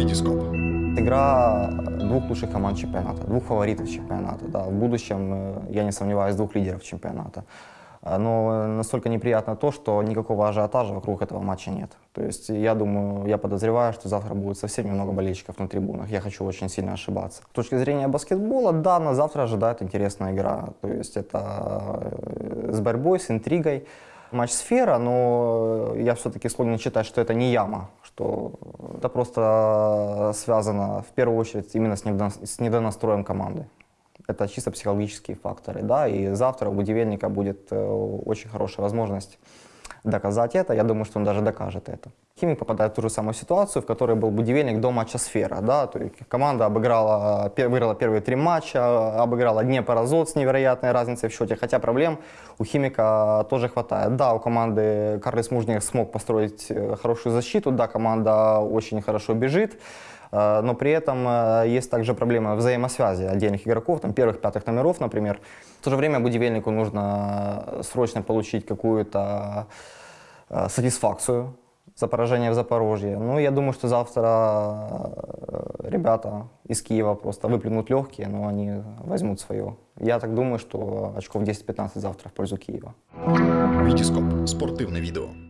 Витископ. Игра двух лучших команд чемпионата, двух фаворитов чемпионата. Да. В будущем, э, я не сомневаюсь, двух лидеров чемпионата. А, Но настолько неприятно то, что никакого ажиотажа вокруг этого матча нет. То есть я думаю, я подозреваю, что завтра будет совсем немного болельщиков на трибунах. Я хочу очень сильно ошибаться. С точки зрения баскетбола, да, на завтра ожидает интересная игра. То есть это э, с борьбой, с интригой. Матч сфера, но я все-таки склонен считать, что это не яма, что это просто связано в первую очередь именно с недонастроем команды. Это чисто психологические факторы, да, и завтра у Будивельника будет э, очень хорошая возможность доказать это. Я думаю, что он даже докажет это. Химик попадает в ту же самую ситуацию, в которой был Будивельник до матча «Сфера». Да? То есть команда обыграла, выиграла первые три матча, обыграла Днепр Азот с невероятной разницей в счете, хотя проблем у Химика тоже хватает. Да, у команды Карлис Мужник смог построить э, хорошую защиту, да, команда очень хорошо бежит, Э, но при этом э, есть также проблема взаимосвязи отдельных игроков, там первых, пятых номеров, например. В то же время Будивельнику нужно срочно получить какую-то сатисфакцию за поражение в Запорожье. Ну, я думаю, что завтра э, ребята из Киева просто выплюнут легкие, но они возьмут свое. Я так думаю, что очков 10-15 завтра в пользу Киева. Витископ. Спортивне відео.